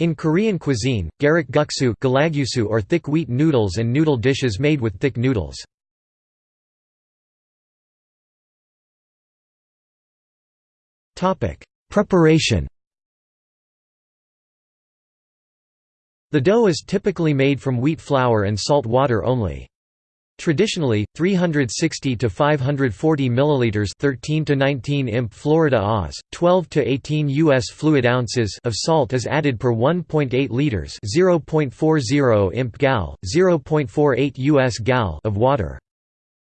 In Korean cuisine, garak guksu or thick wheat noodles and noodle dishes made with thick noodles. Preparation The dough is typically made from wheat flour and salt water only. Traditionally, 360 to 540 milliliters, 13 to 19 imp Florida Oz, 12 to 18 US fluid ounces of salt is added per 1.8 liters, 0.40 imp gal, 0.48 US gal of water.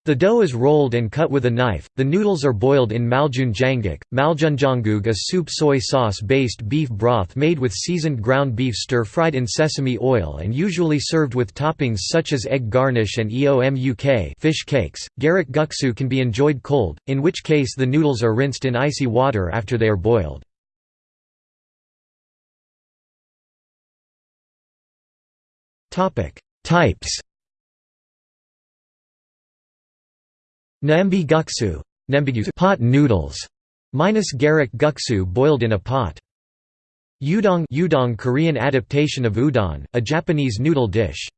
The dough is rolled and cut with a knife. The noodles are boiled in maljunjanguk. Maljunjanguk a soup soy sauce-based beef broth made with seasoned ground beef stir-fried in sesame oil and usually served with toppings such as egg garnish and eomuk fish cakes. Garak guksu can be enjoyed cold, in which case the noodles are rinsed in icy water after they are boiled. Types Naembi guksu pot noodles, minus garak guksu boiled in a pot. Udon udon Korean adaptation of udon, a Japanese noodle dish.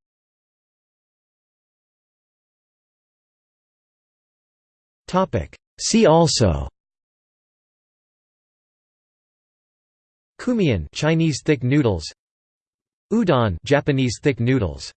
See also. Cumian. Chinese thick noodles. Udon. Japanese thick noodles